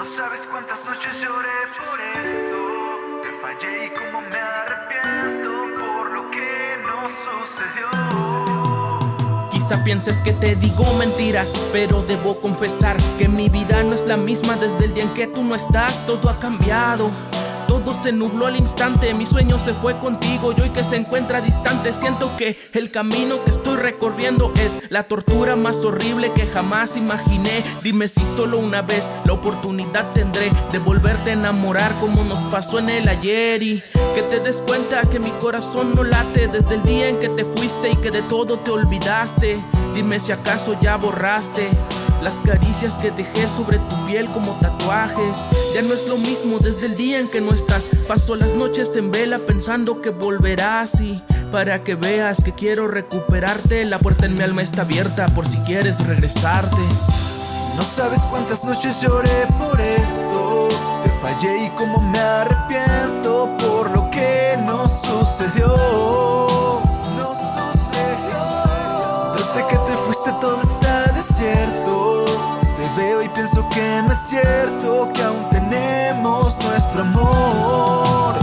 No sabes cuántas noches lloré por esto. Te fallé y cómo me arrepiento por lo que no sucedió. Quizá pienses que te digo mentiras, pero debo confesar que mi vida no es la misma desde el día en que tú no estás. Todo ha cambiado. Todo se nubló al instante, mi sueño se fue contigo y hoy que se encuentra distante siento que el camino que recorriendo es la tortura más horrible que jamás imaginé. Dime si solo una vez la oportunidad tendré de volverte a enamorar como nos pasó en el ayer y que te des cuenta que mi corazón no late desde el día en que te fuiste y que de todo te olvidaste. Dime si acaso ya borraste las caricias que dejé sobre tu piel como tatuajes. Ya no es lo mismo desde el día en que no estás. Paso las noches en vela pensando que volverás. Y para que veas que quiero recuperarte La puerta en mi alma está abierta por si quieres regresarte. No sabes cuántas noches lloré por esto. Te fallé y cómo nuestro amor.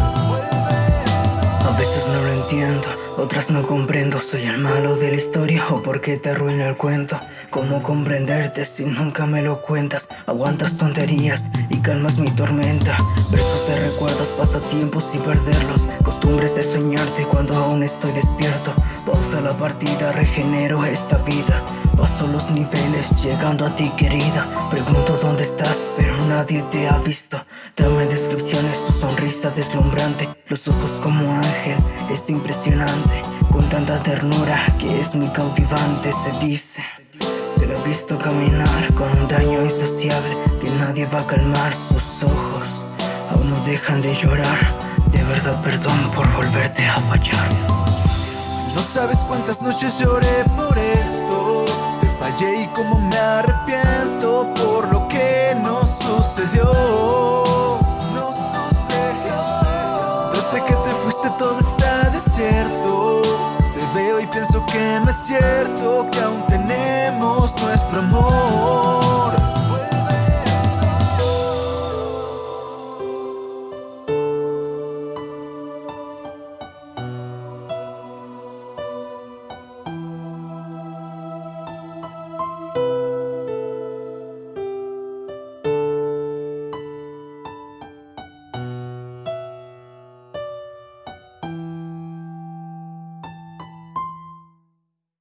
A veces no lo entiendo, otras no comprendo. Soy el malo de la historia o por qué te arruina el cuento. ¿Cómo comprenderte si nunca me lo cuentas? Aguantas tonterías y calmas mi tormenta. Besos de recuerdos, pasatiempos y perderlos. Costumbres de soñarte cuando aún estoy despierto. Pausa la partida, regenero esta vida. Paso los niveles llegando a ti querida estás pero nadie te ha visto. Dame descripciones, su sonrisa deslumbrante. Los ojos como ángel, es impresionante. Con tanta ternura que es muy cautivante Se dice, se lo ha visto caminar Con un daño insaciable que nadie va a calmar Sus ojos. Aún no dejan de llorar. De verdad perdón por volverte a fallar. No sabes cuántas noches lloré por esto. Fallé y como que no es cierto Que aún tenemos nuestro amor